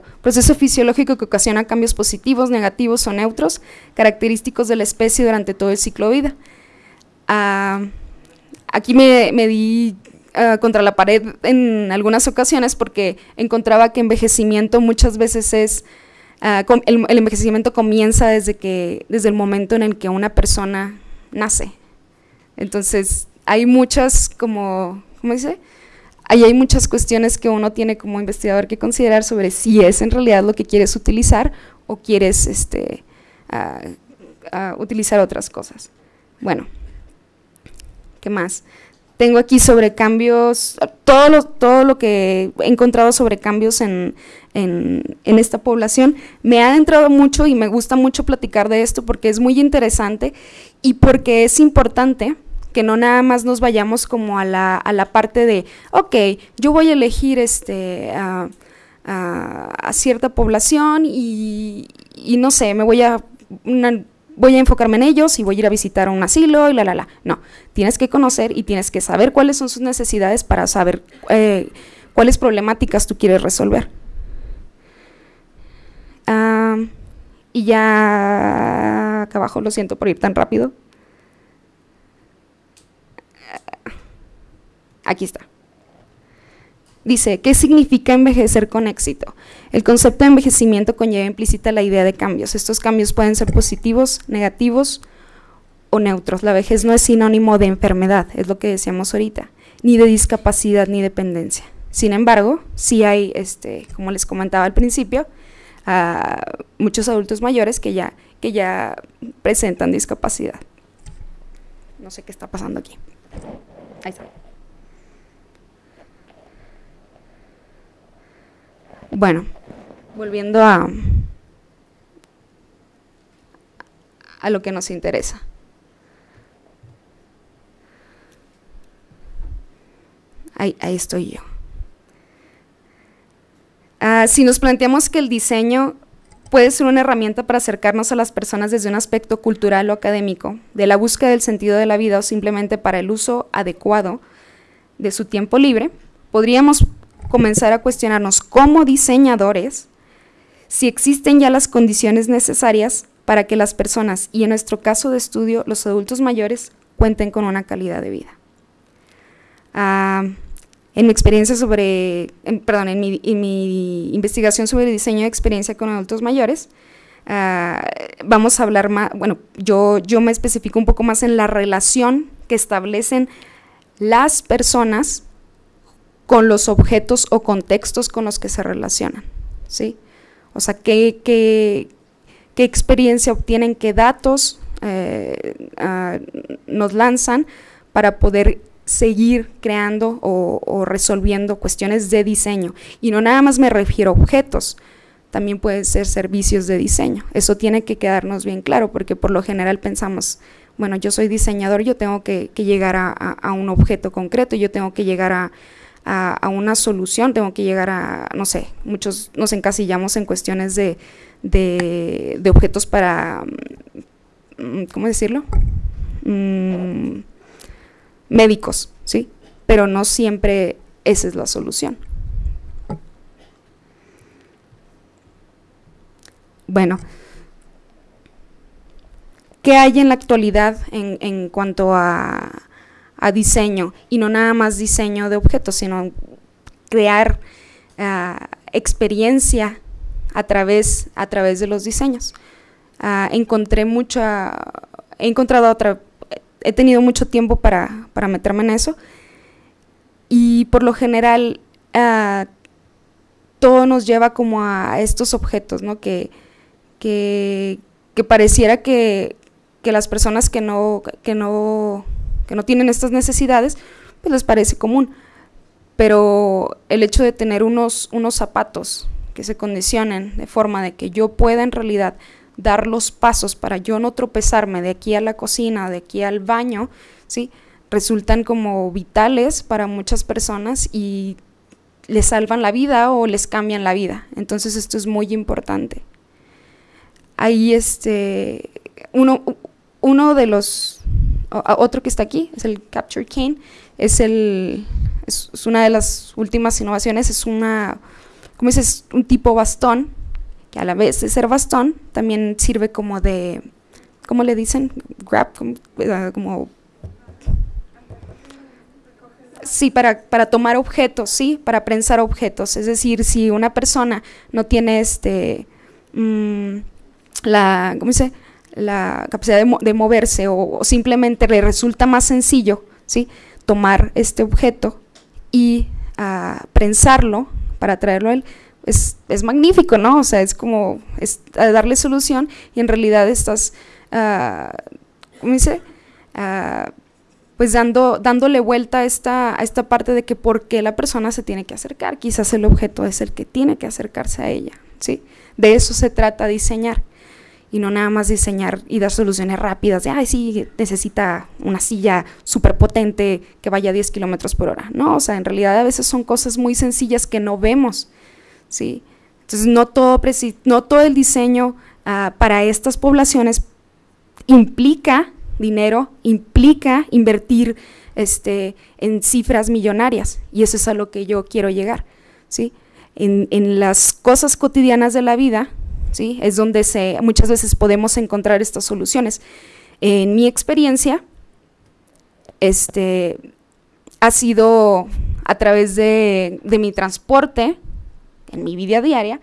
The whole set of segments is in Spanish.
Proceso fisiológico que ocasiona cambios positivos, negativos o neutros, característicos de la especie durante todo el ciclo vida. Ah, aquí me, di ah, contra la pared en algunas ocasiones porque encontraba que envejecimiento muchas veces es, ah, el, el, envejecimiento comienza desde, que, desde el momento en el que una persona nace. Entonces, hay muchas como, ¿cómo dice? Ahí hay muchas cuestiones que uno tiene como investigador que considerar sobre si es en realidad lo que quieres utilizar o quieres este, utilizar otras cosas. Bueno, ¿qué más? Tengo aquí sobre cambios, todo lo, todo lo que he encontrado sobre cambios en, en, en, esta población. Me ha adentrado mucho y me gusta mucho platicar de esto porque es muy interesante y porque es importante que no nada más nos vayamos como a la, a la parte de, ok, yo voy a elegir este, a, cierta población y, no sé, me voy a, voy a enfocarme en ellos y voy a ir a visitar un asilo y la, la, la. No, tienes que conocer y tienes que saber cuáles son sus necesidades para saber eh, cuáles problemáticas tú quieres resolver. Ah, y ya acá abajo, lo siento por ir tan rápido. Aquí está. Dice, ¿qué significa envejecer con éxito? El concepto de envejecimiento conlleva implícita la idea de cambios. Estos cambios pueden ser positivos, negativos o neutros. La vejez no es sinónimo de enfermedad, es lo que decíamos ahorita, ni de discapacidad ni dependencia. Sin embargo, sí hay, este, como les comentaba al principio, muchos adultos mayores que ya, que ya presentan discapacidad. No sé qué está pasando aquí. Ahí está. Bueno, volviendo a, a lo que nos interesa. Ahí, estoy yo. Ah, si nos planteamos que el diseño puede ser una herramienta para acercarnos a las personas desde un aspecto cultural o académico, de la búsqueda del sentido de la vida o simplemente para el uso adecuado de su tiempo libre, podríamos comenzar a cuestionarnos como diseñadores si existen ya las condiciones necesarias para que las personas, y en nuestro caso de estudio, los adultos mayores, cuenten con una calidad de vida. Ah, en mi experiencia sobre, perdón, en mi, investigación sobre diseño de experiencia con adultos mayores, ah, vamos a hablar más, bueno, yo, yo me especifico un poco más en la relación que establecen las personas con los objetos o contextos con los que se relacionan, ¿sí? O sea, qué, qué, experiencia obtienen, qué datos eh, ah, nos lanzan para poder seguir creando o, resolviendo cuestiones de diseño. Y no nada más me refiero a objetos, también pueden ser servicios de diseño. Eso tiene que quedarnos bien claro, porque por lo general pensamos, bueno, yo soy diseñador, yo tengo que, llegar a, un objeto concreto, yo tengo que llegar a, a, una solución, tengo que llegar a, no sé, muchos nos encasillamos en cuestiones de, de, objetos para, mm, ¿cómo decirlo? Mm, médicos, ¿sí? Pero no siempre esa es la solución. Bueno, ¿qué hay en la actualidad en, en cuanto a a diseño y no nada más diseño de objetos, sino crear ah, experiencia a través, a través de los diseños. Ah, encontré mucha, he encontrado otra, he tenido mucho tiempo para, meterme en eso y por lo general ah, todo nos lleva como a estos objetos, ¿no? Que, que, pareciera que, que, las personas que no, que no que no tienen estas necesidades, pues les parece común. Pero el hecho de tener unos, unos zapatos que se condicionen de forma de que yo pueda en realidad dar los pasos para yo no tropezarme de aquí a la cocina, de aquí al baño, ¿sí? resultan como vitales para muchas personas y les salvan la vida o les cambian la vida. Entonces esto es muy importante. Ahí este, uno, uno de los otro que está aquí, es el Capture Cane, es, el, es, una de las últimas innovaciones, es una, como dices, un tipo bastón, que a la vez de ser bastón, también sirve como de, ¿cómo le dicen? Grab, como, eh, Sí, para, para tomar objetos, sí, para prensar objetos. Es decir, si una persona no tiene este mm, la, ¿cómo dice? La capacidad de, moverse o, simplemente le resulta más sencillo, ¿sí? tomar este objeto y ah, prensarlo para traerlo a él, es, magnífico, ¿no? O sea, es como es, darle solución y en realidad estás, uh, ¿cómo dice? Uh, pues dando, dándole vuelta a esta, a esta parte de que por qué la persona se tiene que acercar, quizás el objeto es el que tiene que acercarse a ella, ¿sí? De eso se trata diseñar y no nada más diseñar y dar soluciones rápidas de, ay, sí, necesita una silla súper potente que vaya a 10 kilómetros por hora. No, o sea, en realidad a veces son cosas muy sencillas que no vemos, ¿sí? Entonces, no todo, no todo el diseño uh, para estas poblaciones implica dinero implica invertir este, en cifras millonarias y eso es a lo que yo quiero llegar. ¿sí? En, en las cosas cotidianas de la vida ¿sí? es donde se, muchas veces podemos encontrar estas soluciones. En mi experiencia, este, ha sido a través de, de mi transporte, en mi vida diaria,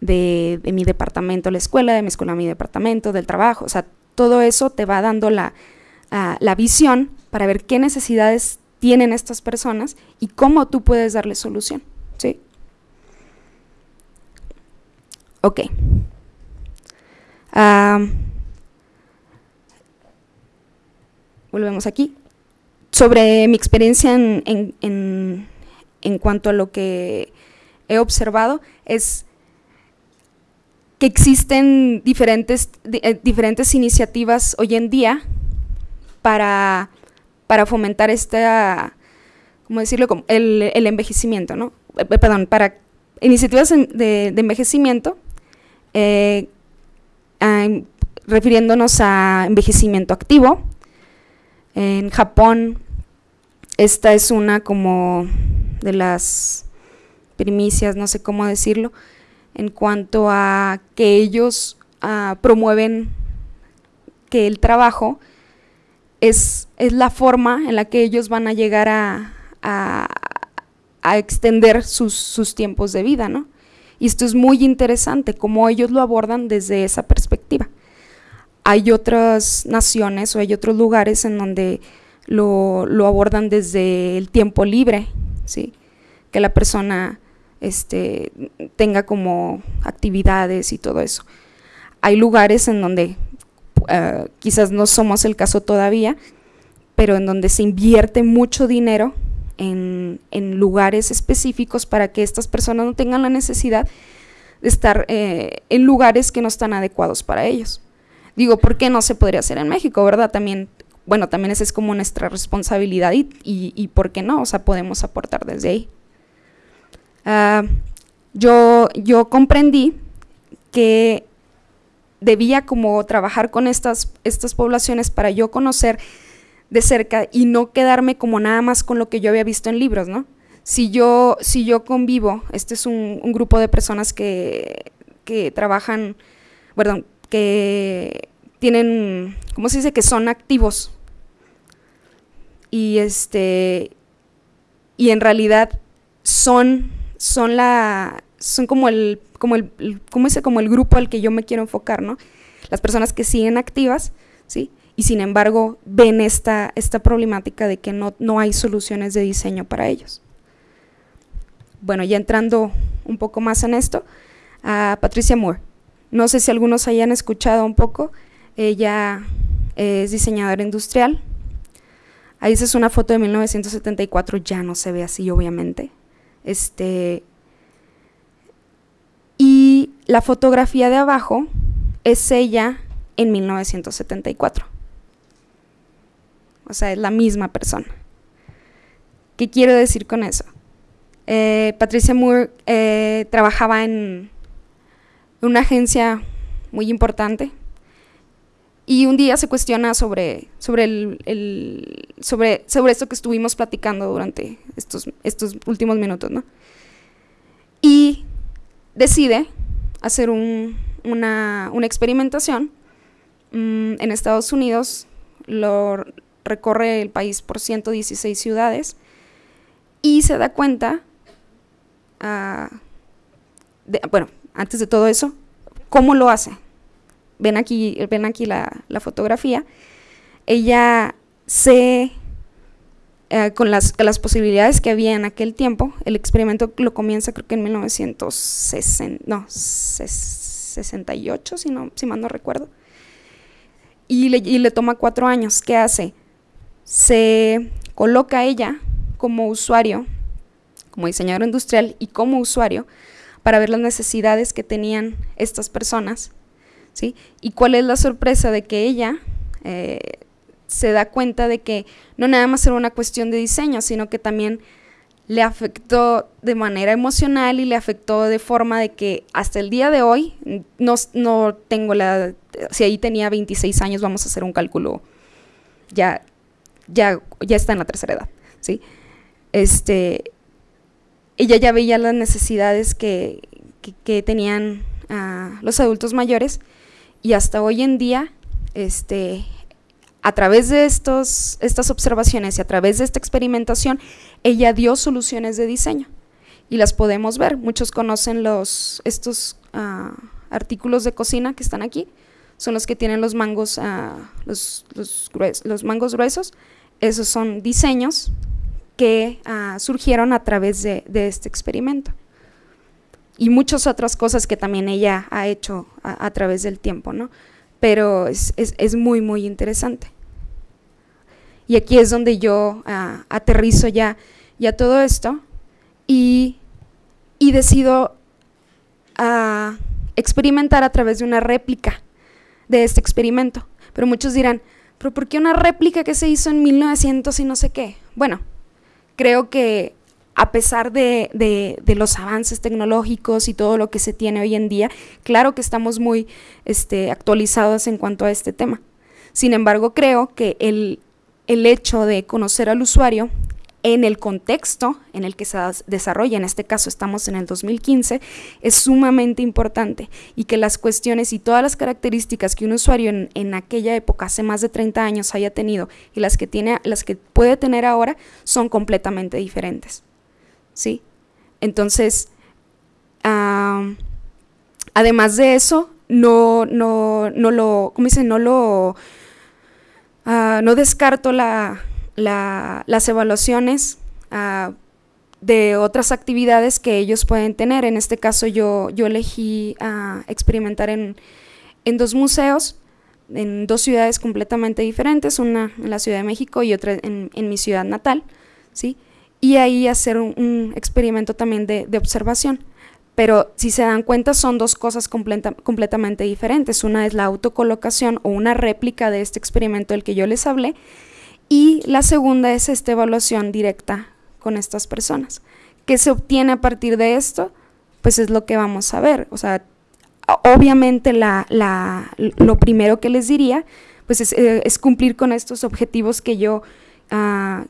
de, de, mi departamento a la escuela, de mi escuela a mi departamento, del trabajo, o sea, todo eso te va dando la, la visión para ver qué necesidades tienen estas personas y cómo tú puedes darle solución. ¿sí? Ok. volvemos aquí. Sobre mi experiencia en, en, en cuanto a lo que he observado, es que existen diferentes, eh, diferentes iniciativas hoy en día para, para fomentar esta, ¿cómo decirlo? El, el envejecimiento, ¿no? Eh, perdón, para iniciativas de, envejecimiento, refiriéndonos a envejecimiento activo. En Japón, esta es una como de las primicias, no sé cómo decirlo, en cuanto a que ellos ah, promueven que el trabajo es, es, la forma en la que ellos van a llegar a, a, extender sus, sus, tiempos de vida, ¿no? Y esto es muy interesante, cómo ellos lo abordan desde esa perspectiva. Hay otras naciones o hay otros lugares en donde lo, abordan desde el tiempo libre, ¿sí? Que la persona este, tenga como actividades y todo eso. Hay lugares en donde uh, quizás no somos el caso todavía, pero en donde se invierte mucho dinero en, lugares específicos para que estas personas no tengan la necesidad de estar eh, en lugares que no están adecuados para ellos. Digo, ¿por qué no se podría hacer en México, verdad? También, bueno, también esa es como nuestra responsabilidad y, y, y ¿por qué no? O sea, podemos aportar desde ahí. Ah, yo, yo comprendí que debía como trabajar con estas, estas poblaciones para yo conocer de cerca y no quedarme como nada más con lo que yo había visto en libros, ¿no? Si yo, si yo convivo, este es un, grupo de personas que, que trabajan, perdón, que tienen, ¿cómo se dice? Que son activos. Y este, y en realidad son son la son como el como el como ese como el grupo al que yo me quiero enfocar, ¿no? Las personas que siguen activas, ¿sí? Y sin embargo ven esta esta problemática de que no, no hay soluciones de diseño para ellos. Bueno, ya entrando un poco más en esto, a Patricia Moore. No sé si algunos hayan escuchado un poco. Ella es diseñadora industrial. Ahí es una foto de 1974, ya no se ve así, obviamente. Este, y la fotografía de abajo es ella en 1974. O sea, es la misma persona. ¿Qué quiero decir con eso? Eh, Patricia Moore eh, trabajaba en una agencia muy importante y un día se cuestiona sobre, sobre, el, sobre, sobre esto que estuvimos platicando durante estos, estos últimos minutos, ¿no? Y decide hacer una, experimentación mm, en Estados Unidos, recorre el país por 116 ciudades y se da cuenta, ah, bueno, antes de todo eso, ¿cómo lo hace? Ven aquí, ven aquí la, fotografía. Ella se eh, con, las, posibilidades que había en aquel tiempo, el experimento lo comienza creo que en 1960, no, 68, si, no, si mal no recuerdo, y y le toma cuatro años. ¿Qué hace? Se coloca ella como usuario, como diseñador industrial y como usuario, para ver las necesidades que tenían estas personas, ¿sí? Y cuál es la sorpresa de que ella eh, se da cuenta de que no nada más era una cuestión de diseño, sino que también le afectó de manera emocional y le afectó de forma de que hasta el día de hoy no, no tengo la... Si ahí tenía 26 años, vamos a hacer un cálculo, ya, ya, ya está en la tercera edad, ¿sí? Este, ella ya veía las necesidades que, que, tenían ah, los adultos mayores y hasta hoy en día este, a través de estos, estas observaciones y a través de esta experimentación, ella dio soluciones de diseño y las podemos ver. Muchos conocen los, estos ah, artículos de cocina que están aquí, son los que tienen los mangos, ah, los, los, mangos gruesos. Esos son diseños que ah, surgieron a través de, este experimento. Y muchas otras cosas que también ella ha hecho a, través del tiempo, ¿no? Pero es, es muy, muy interesante. Y aquí es donde yo ah, aterrizo ya, ya todo esto y, decido ah, experimentar a través de una réplica de este experimento. Pero muchos dirán, ¿pero por qué una réplica que se hizo en 1900 y no sé qué? Bueno, creo que a pesar de, de, los avances tecnológicos y todo lo que se tiene hoy en día, claro que estamos muy este, actualizados en cuanto a este tema. Sin embargo, creo que el, el hecho de conocer al usuario en el contexto en el que se desarrolla, en este caso estamos en el 2015, es sumamente importante y que las cuestiones y todas las características que un usuario en, aquella época, hace más de 30 años, haya tenido y las que, tiene, las que puede tener ahora son completamente diferentes. ¿Sí? Entonces, además de eso, no, no, no lo, ¿cómo dice? No lo Ah, no descarto las evaluaciones ah, de otras actividades que ellos pueden tener. En este caso yo, yo elegí ah, experimentar en, dos museos, en dos ciudades completamente diferentes, una en la Ciudad de México y otra en, mi ciudad natal, ¿sí? Y ahí hacer un, experimento también de observación pero si se dan cuenta son dos cosas completamente diferentes. Una es la autocolocación o una réplica de este experimento del que yo les hablé y la segunda es esta evaluación directa con estas personas. ¿Qué se obtiene a partir de esto? Pues es lo que vamos a ver. O sea, obviamente lo primero que les diría pues es, eh, cumplir con estos objetivos que yo, ah,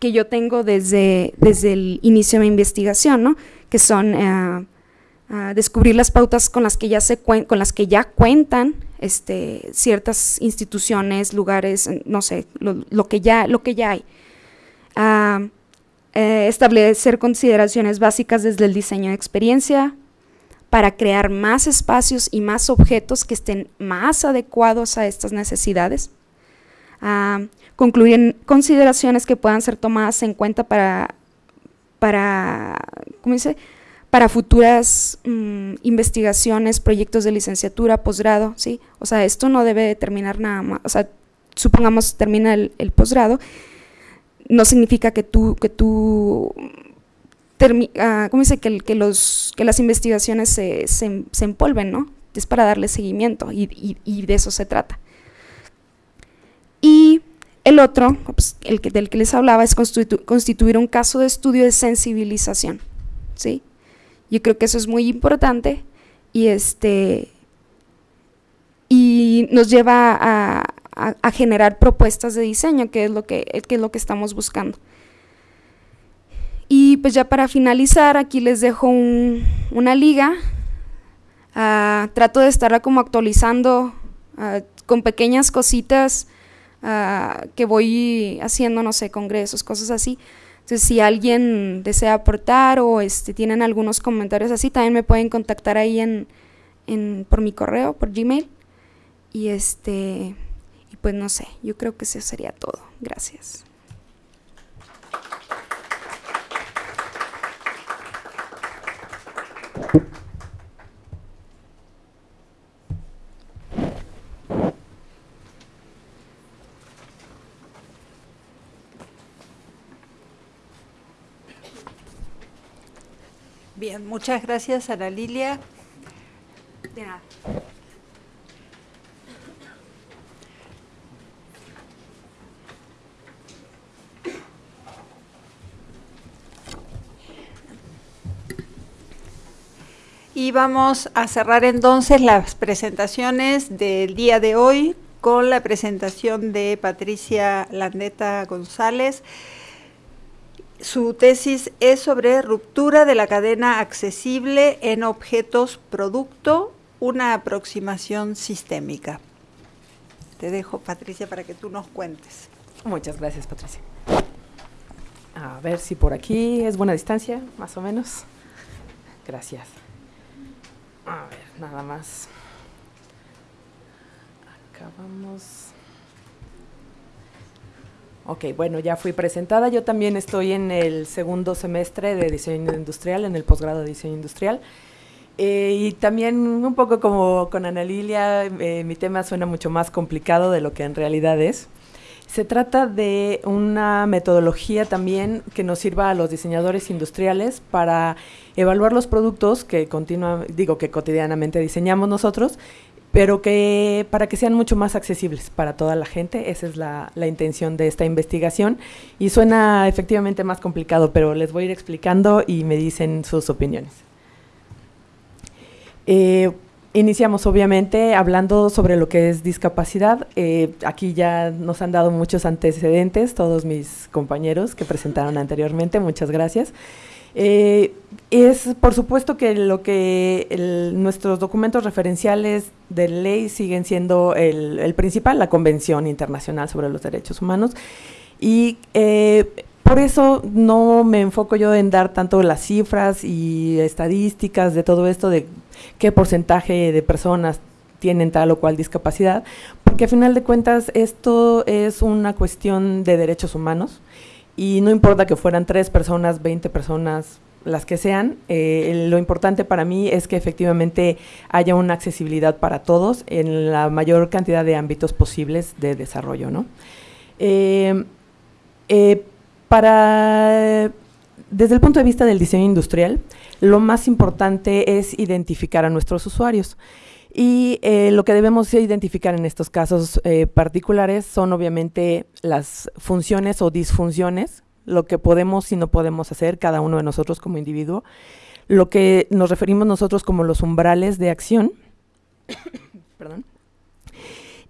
que yo tengo desde, desde el inicio de mi investigación, ¿no? que son... Ah, descubrir las pautas con las que ya, se con las que ya cuentan este, ciertas instituciones, lugares, no sé, lo, que, ya, lo que ya hay. Eh, establecer consideraciones básicas desde el diseño de experiencia para crear más espacios y más objetos que estén más adecuados a estas necesidades. concluir consideraciones que puedan ser tomadas en cuenta para, para ¿cómo dice? Para futuras mm, investigaciones, proyectos de licenciatura, posgrado, ¿sí? O sea, esto no debe terminar nada más, o sea, supongamos termina el, posgrado, no significa que tú, que tú, ah, ¿cómo dice? Que, los, que las investigaciones se, se, empolven, ¿no? Es para darle seguimiento y, de eso se trata. Y el otro, pues, el que, del que les hablaba, es constituir un caso de estudio de sensibilización, ¿sí? Yo creo que eso es muy importante y este y nos lleva a, generar propuestas de diseño, que es lo que, es lo que estamos buscando. Y pues ya para finalizar, aquí les dejo una liga ah, trato de estarla como actualizando ah, con pequeñas cositas ah, que voy haciendo, no sé, congresos, cosas así. Entonces, si alguien desea aportar o este, tienen algunos comentarios así, también me pueden contactar ahí en, por mi correo, por Gmail. Y este, y pues no sé, yo creo que eso sería todo. Gracias. Muchas gracias Ana Lilia. Y vamos a cerrar entonces las presentaciones del día de hoy con la presentación de Patricia Landeta González. Su tesis es sobre ruptura de la cadena accesible en objetos producto, una aproximación sistémica. Te dejo, Patricia, para que tú nos cuentes. Muchas gracias, Patricia. A ver si por aquí es buena distancia, más o menos. Gracias. A ver, nada más. Acabamos. Ok, bueno, ya fui presentada. Yo también estoy en el segundo semestre de diseño industrial, en el posgrado de diseño industrial. Eh, y también un poco como con Ana Lilia, eh, mi tema suena mucho más complicado de lo que en realidad es. Se trata de una metodología también que nos sirva a los diseñadores industriales para evaluar los productos que continua, digo que cotidianamente diseñamos nosotros, pero que para que sean mucho más accesibles para toda la gente, esa es la, la intención de esta investigación y suena efectivamente más complicado, pero les voy a ir explicando y me dicen sus opiniones. Eh, Iniciamos obviamente hablando sobre lo que es discapacidad. Eh, aquí ya nos han dado muchos antecedentes todos mis compañeros que presentaron anteriormente. Muchas gracias. Eh, es por supuesto que lo que nuestros documentos referenciales de ley siguen siendo el, el, principal, la Convención Internacional sobre los Derechos Humanos. Y eh, por eso no me enfoco yo en dar tanto las cifras y estadísticas de todo esto, de qué porcentaje de personas tienen tal o cual discapacidad, porque a final de cuentas esto es una cuestión de derechos humanos y no importa que fueran tres personas, 20 personas, las que sean, eh, lo importante para mí es que efectivamente haya una accesibilidad para todos en la mayor cantidad de ámbitos posibles de desarrollo. ¿no? Eh, eh, para, desde el punto de vista del diseño industrial, lo más importante es identificar a nuestros usuarios. Y eh, lo que debemos identificar en estos casos eh, particulares son obviamente las funciones o disfunciones, lo que podemos y no podemos hacer cada uno de nosotros como individuo, lo que nos referimos nosotros como los umbrales de acción, perdón,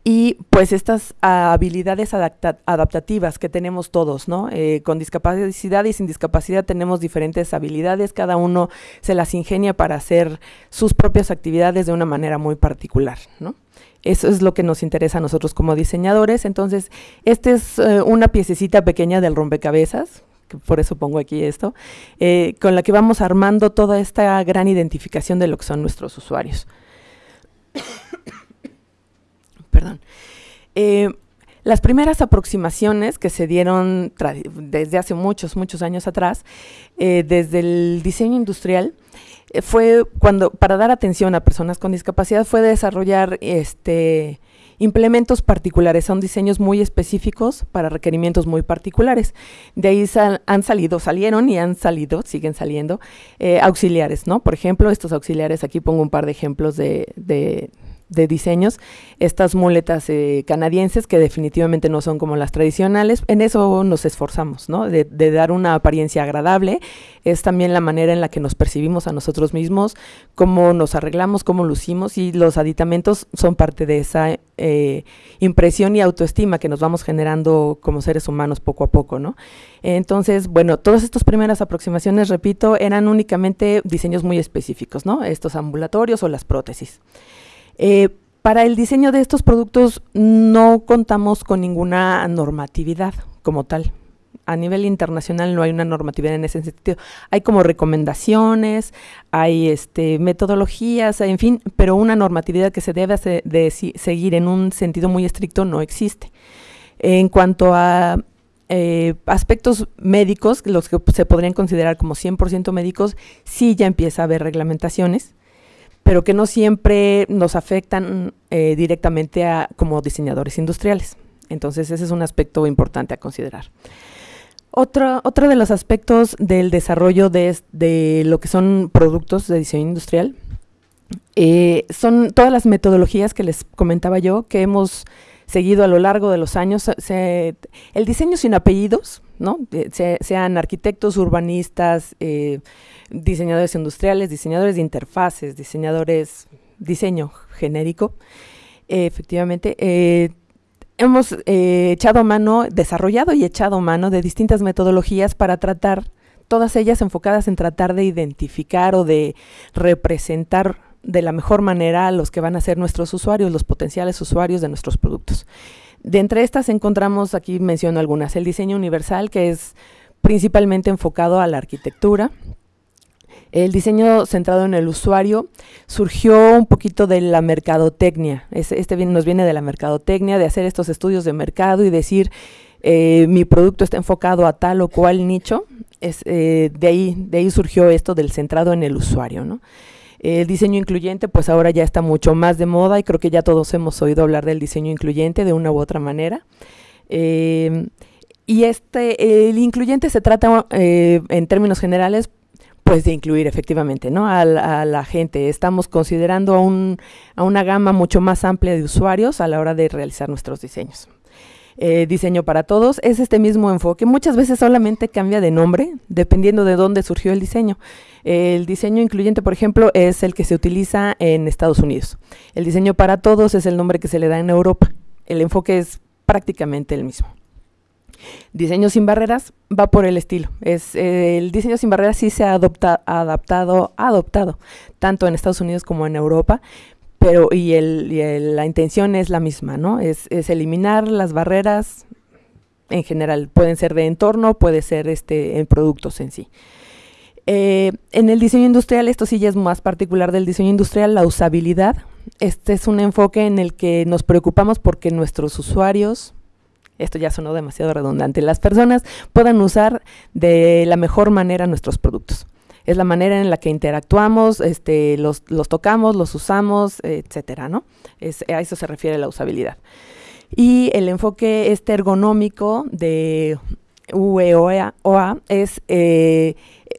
y pues estas habilidades adaptativas que tenemos todos, ¿no? Eh, con discapacidad y sin discapacidad tenemos diferentes habilidades, cada uno se las ingenia para hacer sus propias actividades de una manera muy particular, ¿no? Eso es lo que nos interesa a nosotros como diseñadores. Entonces, esta es eh, una piececita pequeña del rompecabezas, que por eso pongo aquí esto, eh, con la que vamos armando toda esta gran identificación de lo que son nuestros usuarios perdón. Eh, las primeras aproximaciones que se dieron desde hace muchos, muchos años atrás, eh, desde el diseño industrial, eh, fue cuando, para dar atención a personas con discapacidad, fue desarrollar este, implementos particulares, son diseños muy específicos para requerimientos muy particulares. De ahí han salido, salieron y han salido, siguen saliendo, auxiliares, ¿no? Por ejemplo, estos auxiliares, aquí pongo un par de ejemplos de de diseños, estas muletas eh, canadienses que definitivamente no son como las tradicionales, en eso nos esforzamos, ¿no? De, dar una apariencia agradable, es también la manera en la que nos percibimos a nosotros mismos, cómo nos arreglamos, cómo lucimos y los aditamentos son parte de esa eh, impresión y autoestima que nos vamos generando como seres humanos poco a poco, ¿no? Entonces, bueno, todas estas primeras aproximaciones, repito, eran únicamente diseños muy específicos, ¿no? Estos ambulatorios o las prótesis. Eh, para el diseño de estos productos no contamos con ninguna normatividad como tal. A nivel internacional no hay una normatividad en ese sentido. Hay como recomendaciones, hay este, metodologías, en fin, pero una normatividad que se debe de seguir en un sentido muy estricto no existe. En cuanto a eh, aspectos médicos, los que se podrían considerar como 100% médicos, sí ya empieza a haber reglamentaciones pero que no siempre nos afectan eh, directamente como diseñadores industriales. Entonces ese es un aspecto importante a considerar. Otro, otro de los aspectos del desarrollo de, lo que son productos de diseño industrial eh, son todas las metodologías que les comentaba yo que hemos seguido a lo largo de los años. el diseño sin apellidos, ¿no? Eh, sean arquitectos, urbanistas, diseñadores industriales, diseñadores de interfaces, diseñadores, diseño genérico. efectivamente, eh, hemos eh, echado mano, desarrollado y echado mano de distintas metodologías para tratar, todas ellas enfocadas en tratar de identificar o de representar de la mejor manera a los que van a ser nuestros usuarios, los potenciales usuarios de nuestros productos. De entre estas encontramos, aquí menciono algunas, el diseño universal, que es principalmente enfocado a la arquitectura, el diseño centrado en el usuario surgió un poquito de la mercadotecnia. Este nos viene de la mercadotecnia, de hacer estos estudios de mercado y decir, eh, mi producto está enfocado a tal o cual nicho. Es, eh, de, ahí, de ahí surgió esto del centrado en el usuario. El diseño incluyente, pues ahora ya está mucho más de moda y creo que ya todos hemos oído hablar del diseño incluyente de una u otra manera. Eh, y este, el incluyente se trata en términos generales pues de incluir efectivamente ¿no? a, la, gente. Estamos considerando a, un, a, una gama mucho más amplia de usuarios a la hora de realizar nuestros diseños. Eh, diseño para todos es este mismo enfoque. Muchas veces solamente cambia de nombre dependiendo de dónde surgió el diseño. El diseño incluyente, por ejemplo, es el que se utiliza en Estados Unidos. El diseño para todos es el nombre que se le da en Europa. El enfoque es prácticamente el mismo. Diseño sin barreras va por el estilo. Es, eh, el diseño sin barreras sí se ha adaptado, adoptado, tanto en Estados Unidos como en Europa, pero y, la intención es la misma, ¿no? Es, es, eliminar las barreras en general. Pueden ser de entorno, puede ser este, en productos en sí. Eh, en el diseño industrial, esto sí ya es más particular del diseño industrial, la usabilidad. Este es un enfoque en el que nos preocupamos porque nuestros usuarios, esto ya sonó demasiado redundante, las personas puedan usar de la mejor manera nuestros productos. Es la manera en la que interactuamos, este, los, tocamos, los usamos, etcétera, ¿no? Es, a eso se refiere la usabilidad. Y el enfoque este ergonómico de UEOA es, eh,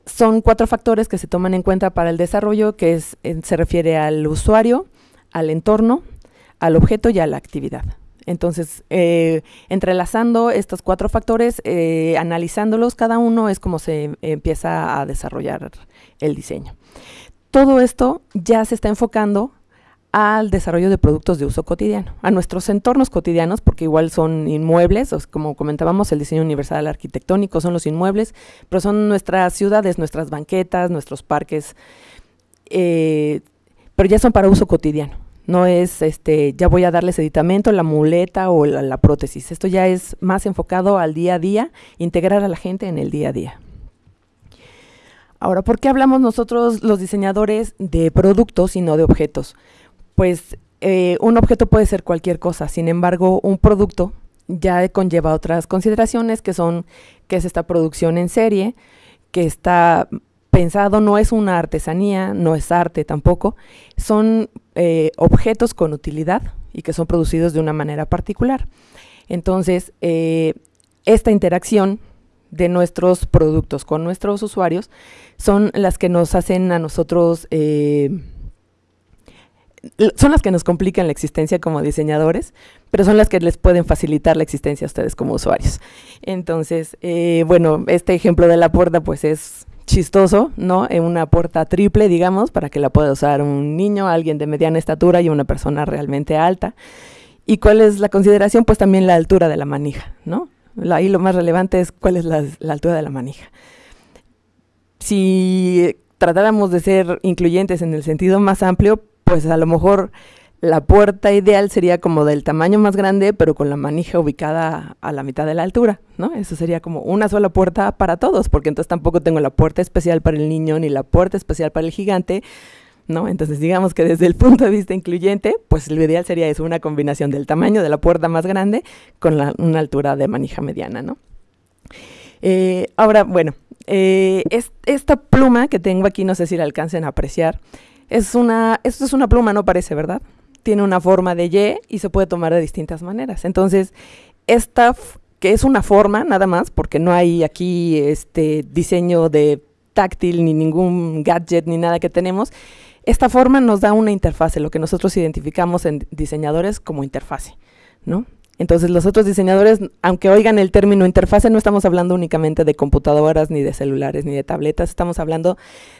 son cuatro factores que se toman en cuenta para el desarrollo, que se refiere al usuario, al entorno, al objeto y a la actividad. Entonces, eh, entrelazando estos cuatro factores, eh, analizándolos cada uno, es como se empieza a desarrollar el diseño. Todo esto ya se está enfocando al desarrollo de productos de uso cotidiano, a nuestros entornos cotidianos, porque igual son inmuebles, como comentábamos, el diseño universal arquitectónico son los inmuebles, pero son nuestras ciudades, nuestras banquetas, nuestros parques, eh, pero ya son para uso cotidiano no es este ya voy a darles editamento, la muleta o la, prótesis. Esto ya es más enfocado al día a día, integrar a la gente en el día a día. Ahora, ¿por qué hablamos nosotros los diseñadores de productos y no de objetos? Pues eh, un objeto puede ser cualquier cosa, sin embargo, un producto ya conlleva otras consideraciones que son que es esta producción en serie, que está pensado, no es una artesanía, no es arte tampoco, son eh, objetos con utilidad y que son producidos de una manera particular. Entonces, eh, esta interacción de nuestros productos con nuestros usuarios son las que nos hacen a nosotros eh, son las que nos complican la existencia como diseñadores, pero son las que les pueden facilitar la existencia a ustedes como usuarios. Entonces, bueno, este ejemplo de la puerta pues es chistoso, ¿no? En una puerta triple, digamos, para que la pueda usar un niño, alguien de mediana estatura y una persona realmente alta. ¿Y cuál es la consideración? Pues también la altura de la manija, ¿no? Ahí lo más relevante es cuál es la, la altura de la manija. Si tratáramos de ser incluyentes en el sentido más amplio, pues a lo mejor la puerta ideal sería como del tamaño más grande, pero con la manija ubicada a la mitad de la altura, ¿no? Eso sería como una sola puerta para todos, porque entonces tampoco tengo la puerta especial para el niño ni la puerta especial para el gigante, ¿no? Entonces digamos que desde el punto de vista incluyente, pues lo ideal sería eso, una combinación del tamaño de la puerta más grande con una altura de manija mediana, ¿no? Eh, ahora, bueno, eh, esta pluma que tengo aquí, no sé si la alcancen a apreciar, es una, esto es una pluma, no parece, ¿verdad? Tiene una forma de Y y se puede tomar de distintas maneras. Entonces, esta que es una forma nada más, porque no hay aquí este diseño de táctil ni ningún gadget ni nada que tenemos, esta forma nos da una interfase, lo que nosotros identificamos en diseñadores como interfase, ¿no? Entonces los otros diseñadores, aunque oigan el término interfase, no estamos hablando únicamente de computadoras, ni de celulares, ni de tabletas, estamos hablando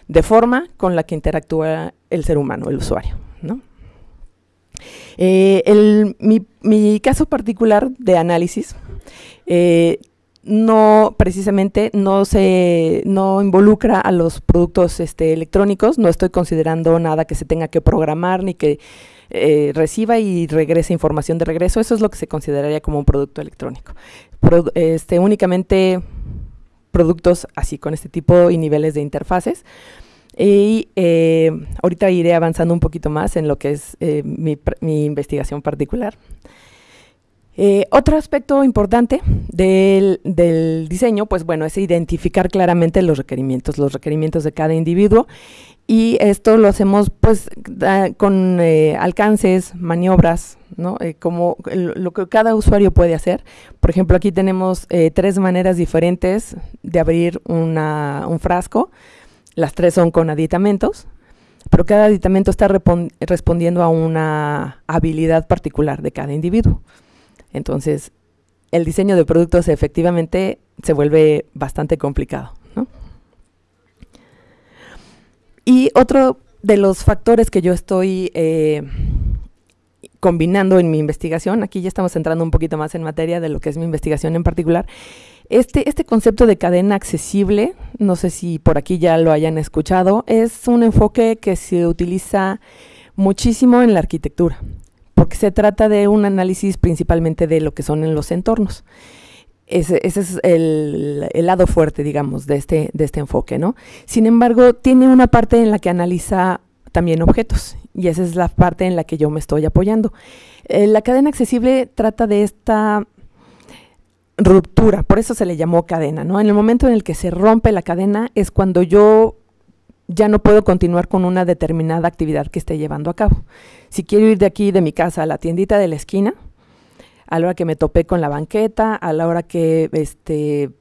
de forma con la que interactúa el ser humano, el usuario, ¿no? Eh, mi, caso particular de análisis eh, no precisamente no se no involucra a los productos este, electrónicos, no estoy considerando nada que se tenga que programar ni que eh, reciba y regrese información de regreso, eso es lo que se consideraría como un producto electrónico. este, únicamente productos así con este tipo y niveles de interfaces. Y eh, ahorita iré avanzando un poquito más en lo que es eh, mi, investigación particular. Eh, otro aspecto importante del, diseño, pues bueno, es identificar claramente los requerimientos, los requerimientos de cada individuo y esto lo hacemos pues con alcances, maniobras, ¿no? como lo que cada usuario puede hacer. Por ejemplo, aquí tenemos tres maneras diferentes de abrir un frasco. Las tres son con aditamentos, pero cada aditamento está respondiendo a una habilidad particular de cada individuo. Entonces, el diseño de productos efectivamente se vuelve bastante complicado. Y otro de los factores que yo estoy eh, combinando en mi investigación, aquí ya estamos entrando un poquito más en materia de lo que es mi investigación en particular, este, este concepto de cadena accesible, no sé si por aquí ya lo hayan escuchado, es un enfoque que se utiliza muchísimo en la arquitectura, porque se trata de un análisis principalmente de lo que son en los entornos. Ese, es el, lado fuerte, digamos, de este, de este enfoque, ¿no? Sin embargo, tiene una parte en la que analiza también objetos, y esa es la parte en la que yo me estoy apoyando. Eh, la cadena accesible trata de esta ruptura, por eso se le llamó cadena, ¿no? En el momento en el que se rompe la cadena es cuando yo ya no puedo continuar con una determinada actividad que esté llevando a cabo. Si quiero ir de aquí, de mi casa, a la tiendita de la esquina, a la hora que me topé con la banqueta, a la hora que, este,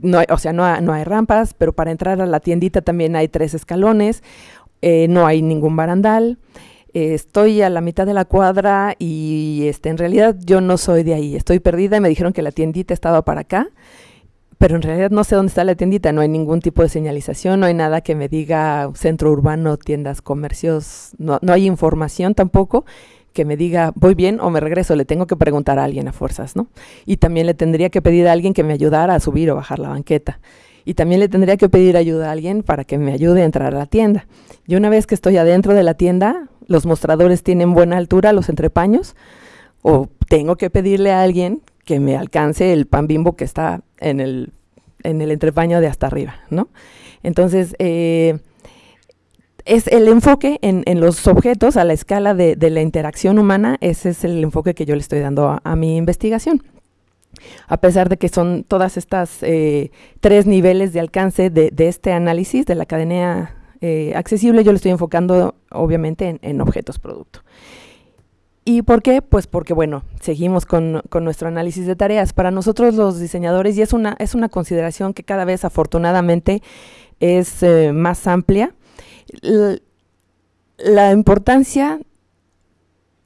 no o sea, no, no hay rampas, pero para entrar a la tiendita también hay tres escalones, eh, no hay ningún barandal, estoy a la mitad de la cuadra y este, en realidad yo no soy de ahí, estoy perdida y me dijeron que la tiendita estaba para acá, pero en realidad no sé dónde está la tiendita, no hay ningún tipo de señalización, no hay nada que me diga centro urbano, tiendas, comercios, no, no hay información tampoco que me diga voy bien o me regreso, le tengo que preguntar a alguien a fuerzas, ¿no? Y también le tendría que pedir a alguien que me ayudara a subir o bajar la banqueta. Y también le tendría que pedir ayuda a alguien para que me ayude a entrar a la tienda. Y una vez que estoy adentro de la tienda, los mostradores tienen buena altura, los entrepaños, o tengo que pedirle a alguien que me alcance el pan bimbo que está en el, en el entrepaño de hasta arriba, ¿no? Entonces, eh, es el enfoque en, los objetos a la escala de, la interacción humana, ese es el enfoque que yo le estoy dando a, mi investigación. A pesar de que son todas estas eh, tres niveles de alcance de, de, este análisis de la cadena eh, accesible, yo lo estoy enfocando obviamente en, objetos producto. ¿Y por qué? Pues porque, bueno, seguimos con, nuestro análisis de tareas. Para nosotros los diseñadores, y es una, es una consideración que cada vez afortunadamente es eh, más amplia, la importancia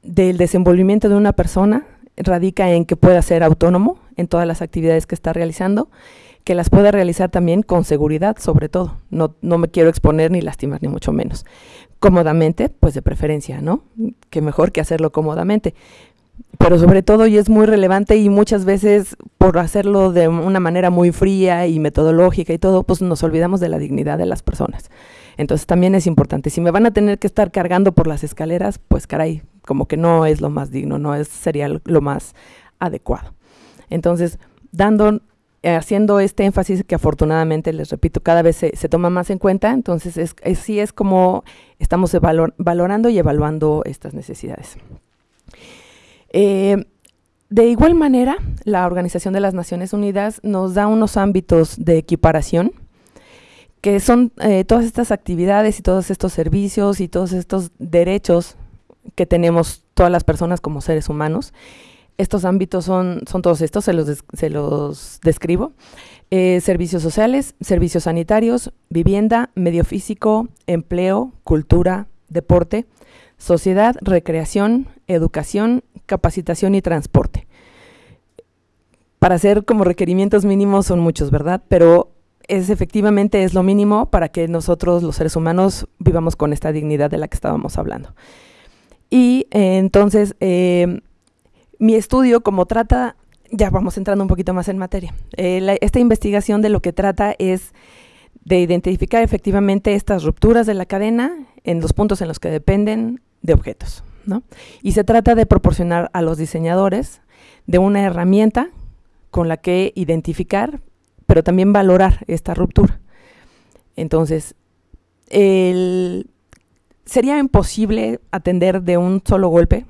del desenvolvimiento de una persona radica en que pueda ser autónomo en todas las actividades que está realizando, que las pueda realizar también con seguridad, sobre todo. No, no me quiero exponer ni lastimar, ni mucho menos. Cómodamente, pues de preferencia, ¿no? Que mejor que hacerlo cómodamente. Pero sobre todo, y es muy relevante, y muchas veces por hacerlo de una manera muy fría y metodológica y todo, pues nos olvidamos de la dignidad de las personas. Entonces también es importante. Si me van a tener que estar cargando por las escaleras, pues caray, como que no es lo más digno, no es, sería lo más adecuado. Entonces, dando, haciendo este énfasis que afortunadamente, les repito, cada vez se, toma más en cuenta, entonces es, sí es como estamos valorando y evaluando estas necesidades. Eh, de igual manera, la Organización de las Naciones Unidas nos da unos ámbitos de equiparación, que son eh, todas estas actividades y todos estos servicios y todos estos derechos que tenemos todas las personas como seres humanos. Estos ámbitos son, son todos estos, se los, se los describo. Eh, servicios sociales, servicios sanitarios, vivienda, medio físico, empleo, cultura, deporte, sociedad, recreación, educación, capacitación y transporte. Para hacer como requerimientos mínimos son muchos, ¿verdad? Pero es efectivamente es lo mínimo para que nosotros los seres humanos vivamos con esta dignidad de la que estábamos hablando. Y eh, entonces, eh, mi estudio, como trata, ya vamos entrando un poquito más en materia, eh, esta investigación de lo que trata es de identificar efectivamente estas rupturas de la cadena en los puntos en los que dependen de objetos. ¿no? Y se trata de proporcionar a los diseñadores de una herramienta con la que identificar, pero también valorar esta ruptura. Entonces, sería imposible atender de un solo golpe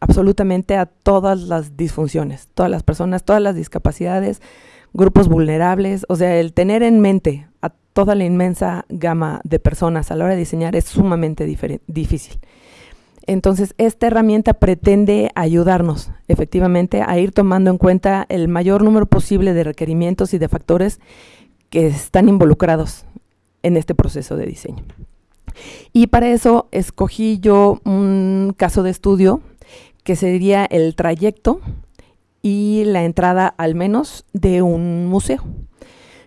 absolutamente a todas las disfunciones, todas las personas, todas las discapacidades, grupos vulnerables. O sea, el tener en mente a toda la inmensa gama de personas a la hora de diseñar es sumamente difícil. Entonces, esta herramienta pretende ayudarnos efectivamente a ir tomando en cuenta el mayor número posible de requerimientos y de factores que están involucrados en este proceso de diseño. Y para eso escogí yo un caso de estudio que sería el trayecto y la entrada al menos de un museo.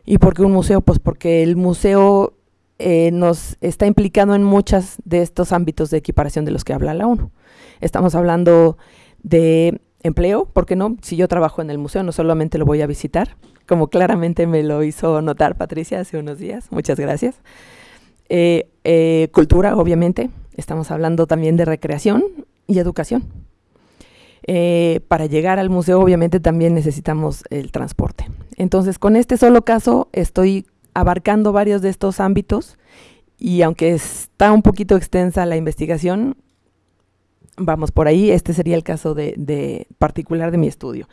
¿Y por qué un museo? Pues porque el museo eh, nos está implicado en muchos de estos ámbitos de equiparación de los que habla la ONU. Estamos hablando de empleo, porque no? Si yo trabajo en el museo, no solamente lo voy a visitar, como claramente me lo hizo notar Patricia hace unos días. Muchas gracias. Eh, eh, cultura, obviamente. Estamos hablando también de recreación y educación. Eh, para llegar al museo, obviamente, también necesitamos el transporte. Entonces, con este solo caso, estoy abarcando varios de estos ámbitos y aunque está un poquito extensa la investigación, vamos por ahí, este sería el caso de, particular de mi estudio.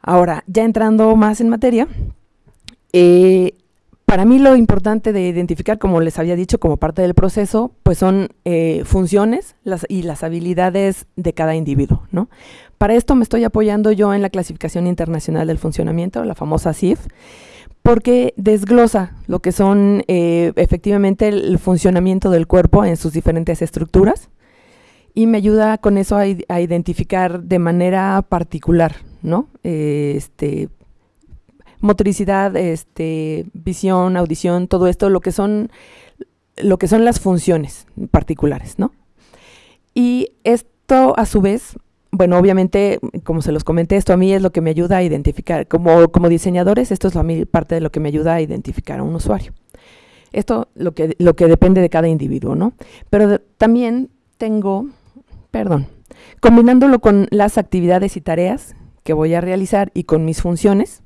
Ahora, ya entrando más en materia, eh, para mí lo importante de identificar, como les había dicho, como parte del proceso, pues son eh, funciones y las habilidades de cada individuo, ¿no? Para esto me estoy apoyando yo en la clasificación internacional del funcionamiento, la famosa CIF, porque desglosa lo que son eh, efectivamente el, funcionamiento del cuerpo en sus diferentes estructuras y me ayuda con eso a, identificar de manera particular, ¿no? Eh, este, motricidad, este, visión, audición, todo esto, lo que son, lo que son las funciones particulares, ¿no? Y esto a su vez, bueno, obviamente, como se los comenté, esto a mí es lo que me ayuda a identificar, como, como diseñadores, esto es a mí parte de lo que me ayuda a identificar a un usuario. Esto lo que, lo que depende de cada individuo, ¿no? Pero también tengo, perdón, combinándolo con las actividades y tareas que voy a realizar y con mis funciones,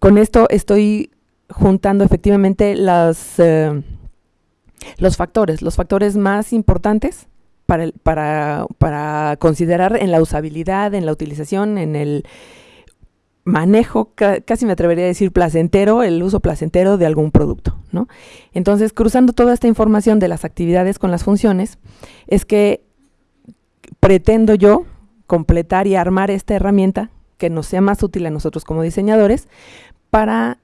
con esto estoy juntando efectivamente eh, los factores, los factores más importantes para, considerar en la usabilidad, en la utilización, en el manejo, casi me atrevería a decir placentero, el uso placentero de algún producto. ¿no? Entonces, cruzando toda esta información de las actividades con las funciones, es que pretendo yo completar y armar esta herramienta que nos sea más útil a nosotros como diseñadores para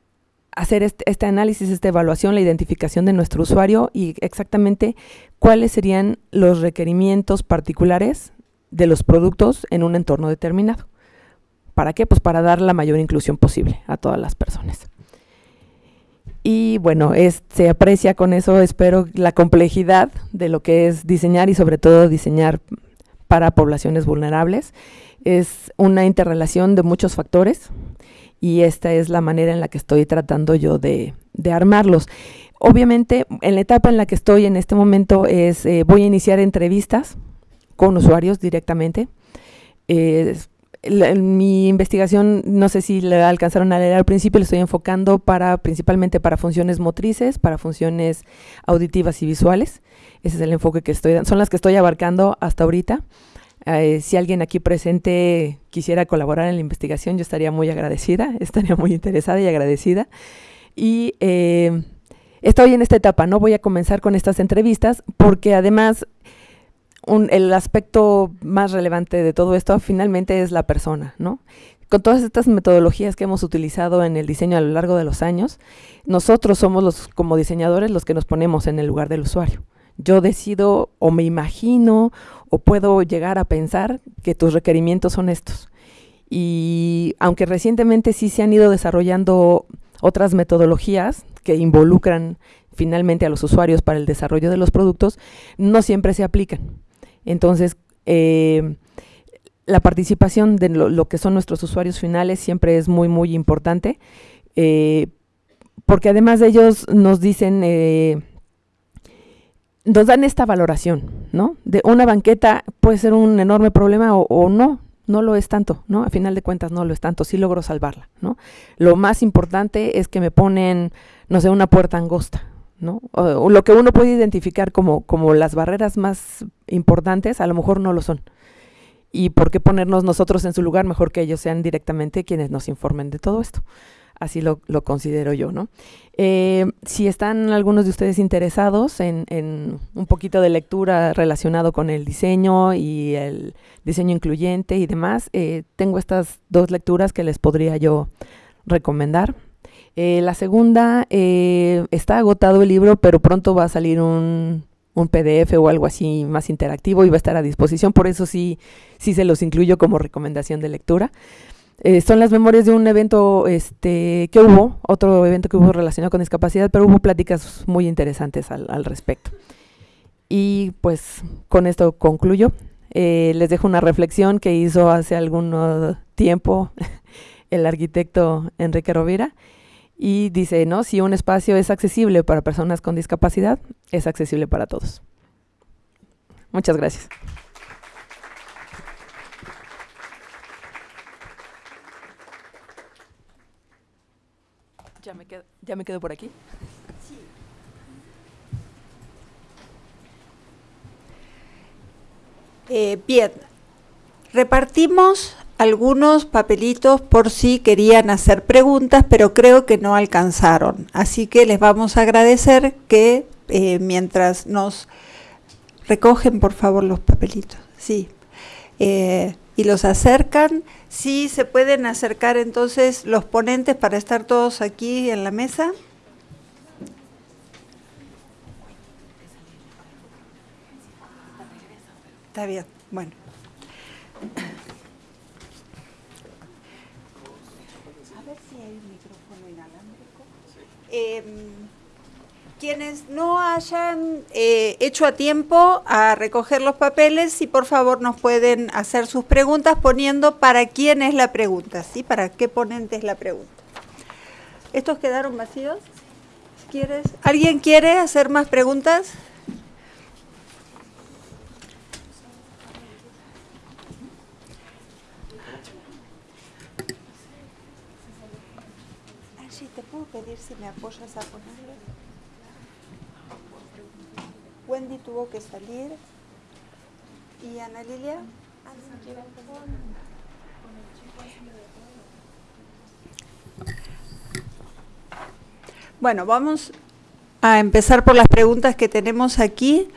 hacer este, este, análisis, esta evaluación, la identificación de nuestro usuario y exactamente cuáles serían los requerimientos particulares de los productos en un entorno determinado. ¿Para qué? Pues para dar la mayor inclusión posible a todas las personas. Y bueno, se aprecia con eso, espero, la complejidad de lo que es diseñar y sobre todo diseñar para poblaciones vulnerables. Es una interrelación de muchos factores y esta es la manera en la que estoy tratando yo de, armarlos. Obviamente, en la etapa en la que estoy en este momento es, eh, voy a iniciar entrevistas con usuarios directamente. mi investigación, no sé si le alcanzaron a leer al principio, le estoy enfocando para principalmente para funciones motrices, para funciones auditivas y visuales. Ese es el enfoque que estoy dando, son las que estoy abarcando hasta ahorita. Eh, si alguien aquí presente quisiera colaborar en la investigación, yo estaría muy agradecida, estaría muy interesada y agradecida. Y eh, estoy en esta etapa, ¿no? Voy a comenzar con estas entrevistas porque además el aspecto más relevante de todo esto finalmente es la persona, ¿no? Con todas estas metodologías que hemos utilizado en el diseño a lo largo de los años, nosotros somos los, como diseñadores, los que nos ponemos en el lugar del usuario yo decido o me imagino o puedo llegar a pensar que tus requerimientos son estos. Y aunque recientemente sí se han ido desarrollando otras metodologías que involucran finalmente a los usuarios para el desarrollo de los productos, no siempre se aplican. Entonces, eh, la participación de lo, que son nuestros usuarios finales siempre es muy, muy importante, eh, porque además de ellos nos dicen... Eh, nos dan esta valoración, ¿no? De una banqueta puede ser un enorme problema o, no, no lo es tanto, ¿no? A final de cuentas no lo es tanto, sí logro salvarla, ¿no? Lo más importante es que me ponen, no sé, una puerta angosta, ¿no? O, lo que uno puede identificar como, como las barreras más importantes, a lo mejor no lo son. ¿Y por qué ponernos nosotros en su lugar mejor que ellos sean directamente quienes nos informen de todo esto? Así lo, considero yo, ¿no? Eh, si están algunos de ustedes interesados en, un poquito de lectura relacionado con el diseño y el diseño incluyente y demás, eh, tengo estas dos lecturas que les podría yo recomendar. Eh, la segunda, está agotado el libro, pero pronto va a salir un, un PDF o algo así más interactivo y va a estar a disposición, por eso sí, sí se los incluyo como recomendación de lectura. Eh, son las memorias de un evento este, que hubo, otro evento que hubo relacionado con discapacidad, pero hubo pláticas muy interesantes al, respecto. Y pues con esto concluyo. Eh, les dejo una reflexión que hizo hace algún tiempo el arquitecto Enrique Rovira y dice, ¿no? Si un espacio es accesible para personas con discapacidad, es accesible para todos. Muchas gracias. Ya me quedo, por aquí. Eh, bien, repartimos algunos papelitos por si querían hacer preguntas, pero creo que no alcanzaron. Así que les vamos a agradecer que eh, mientras nos recogen, por favor, los papelitos. Sí. Eh, y los acercan. Sí, se pueden acercar entonces los ponentes para estar todos aquí en la mesa. Está bien, bueno. A ver si hay un micrófono inalámbrico. Eh, quienes no hayan eh, hecho a tiempo a recoger los papeles, si por favor nos pueden hacer sus preguntas poniendo para quién es la pregunta, ¿sí? Para qué ponente es la pregunta. ¿Estos quedaron vacíos? ¿Quieres? ¿Alguien quiere hacer más preguntas? Angie, ¿te puedo pedir si me apoyas a ponerlo? Wendy tuvo que salir y Ana Lilia. Bueno, vamos a empezar por las preguntas que tenemos aquí.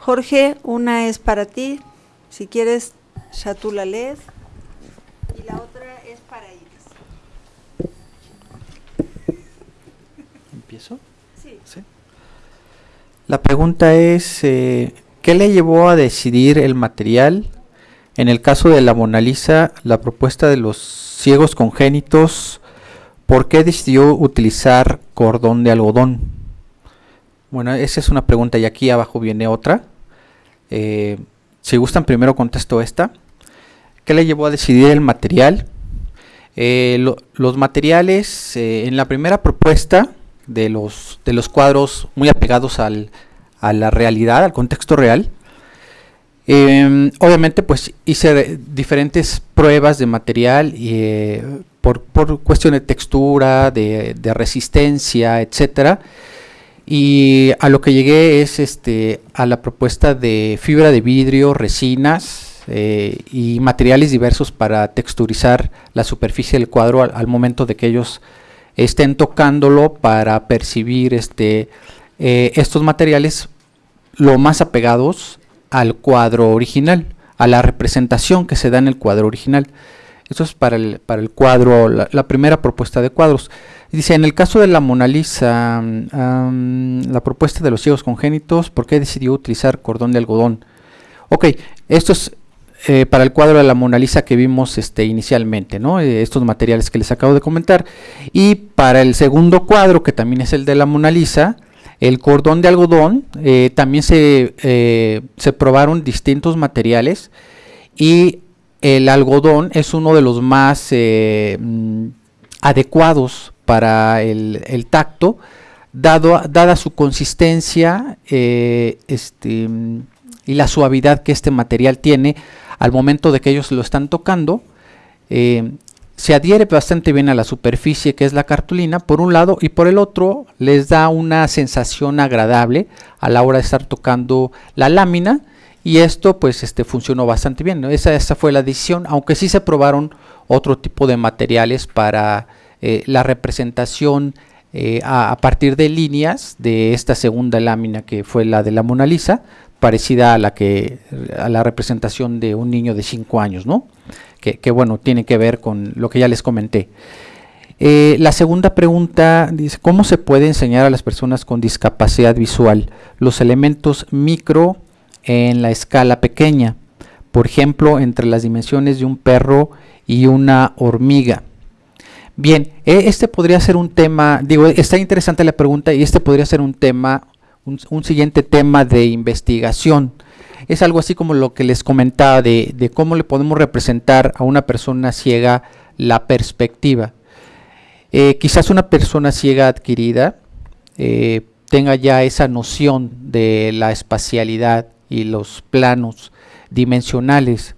Jorge, una es para ti, si quieres ya tú la lees, y la otra es para Iris. ¿Empiezo? La pregunta es, eh, ¿qué le llevó a decidir el material? En el caso de la Mona Lisa, la propuesta de los ciegos congénitos, ¿por qué decidió utilizar cordón de algodón? Bueno, esa es una pregunta y aquí abajo viene otra. Eh, si gustan, primero contesto esta. ¿Qué le llevó a decidir el material? Eh, los materiales en la primera propuesta de los, de los cuadros muy apegados al, a la realidad, al contexto real, em, obviamente pues hice diferentes pruebas de material y, por, por cuestión de textura, de, de resistencia, etcétera. Y a lo que llegué es este a la propuesta de fibra de vidrio, resinas eh, y materiales diversos para texturizar la superficie del cuadro al, momento de que ellos estén tocándolo para percibir este eh, estos materiales lo más apegados al cuadro original, a la representación que se da en el cuadro original. Eso es para el, para el cuadro, la primera propuesta de cuadros. Dice, en el caso de la Mona Lisa, la propuesta de los ciegos congénitos, ¿por qué decidió utilizar cordón de algodón? Ok, esto es eh, para el cuadro de la Mona Lisa que vimos este, inicialmente. Eh, estos materiales que les acabo de comentar. Y para el segundo cuadro, que también es el de la Mona Lisa, el cordón de algodón, eh, también se, se probaron distintos materiales y el algodón es uno de los más mm, adecuados para el, tacto, dado, dada su consistencia este, y la suavidad que este material tiene al momento de que ellos lo están tocando. Eh, se adhiere bastante bien a la superficie que es la cartulina por un lado y por el otro les da una sensación agradable a la hora de estar tocando la lámina y esto pues este funcionó bastante bien esa, esa fue la decisión aunque sí se probaron otro tipo de materiales para eh, la representación eh, a, partir de líneas de esta segunda lámina que fue la de la Mona Lisa, parecida a la que a la representación de un niño de 5 años, ¿no? Que, bueno, tiene que ver con lo que ya les comenté. Eh, la segunda pregunta dice, ¿cómo se puede enseñar a las personas con discapacidad visual los elementos micro en la escala pequeña? Por ejemplo, entre las dimensiones de un perro y una hormiga. Bien, e, este podría ser un tema, digo, está interesante la pregunta y este podría ser un tema, un, siguiente tema de investigación. Es algo así como lo que les comentaba de, cómo le podemos representar a una persona ciega la perspectiva. Eh, quizás una persona ciega adquirida eh, tenga ya esa noción de la espacialidad y los planos dimensionales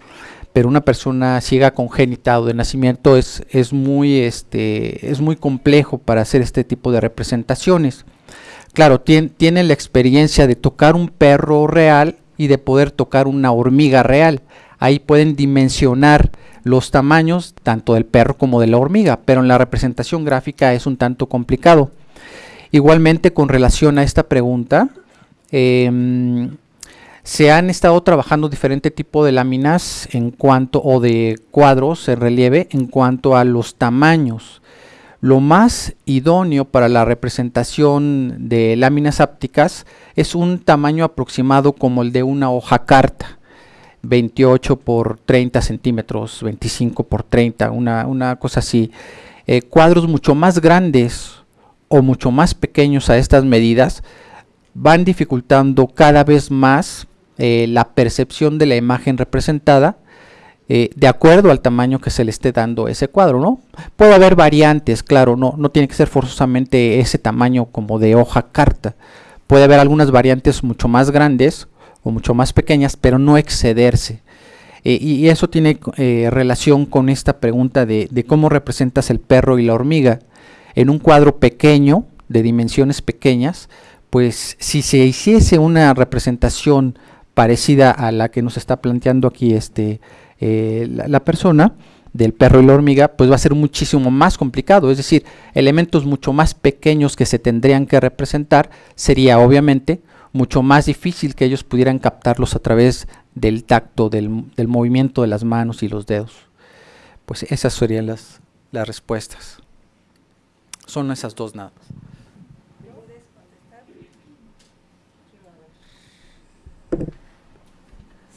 pero una persona ciega congénita o de nacimiento es, es, muy, este, es muy complejo para hacer este tipo de representaciones. Claro, tiene, la experiencia de tocar un perro real y de poder tocar una hormiga real. Ahí pueden dimensionar los tamaños tanto del perro como de la hormiga, pero en la representación gráfica es un tanto complicado. Igualmente con relación a esta pregunta, eh, se han estado trabajando diferente tipo de láminas en cuanto o de cuadros en relieve en cuanto a los tamaños. Lo más idóneo para la representación de láminas ápticas es un tamaño aproximado como el de una hoja carta. 28 por 30 centímetros, 25 por 30, una, cosa así. Eh, cuadros mucho más grandes o mucho más pequeños a estas medidas van dificultando cada vez más eh, la percepción de la imagen representada eh, de acuerdo al tamaño que se le esté dando ese cuadro, ¿no? Puede haber variantes, claro, no, no tiene que ser forzosamente ese tamaño como de hoja carta. Puede haber algunas variantes mucho más grandes o mucho más pequeñas, pero no excederse. Eh, y eso tiene relación con esta pregunta de cómo representas el perro y la hormiga. En un cuadro pequeño, de dimensiones pequeñas, pues si se hiciese una representación parecida a la que nos está planteando aquí este, eh, la, persona del perro y la hormiga, pues va a ser muchísimo más complicado. Es decir, elementos mucho más pequeños que se tendrían que representar, sería obviamente mucho más difícil que ellos pudieran captarlos a través del tacto, del, del movimiento de las manos y los dedos. Pues esas serían las, las respuestas. Son esas dos nada más.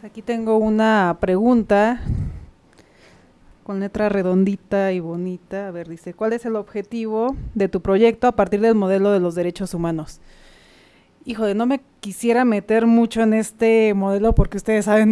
Aquí tengo una pregunta con letra redondita y bonita. A ver, dice, ¿cuál es el objetivo de tu proyecto a partir del modelo de los derechos humanos? Híjole, no me quisiera meter mucho en este modelo porque ustedes saben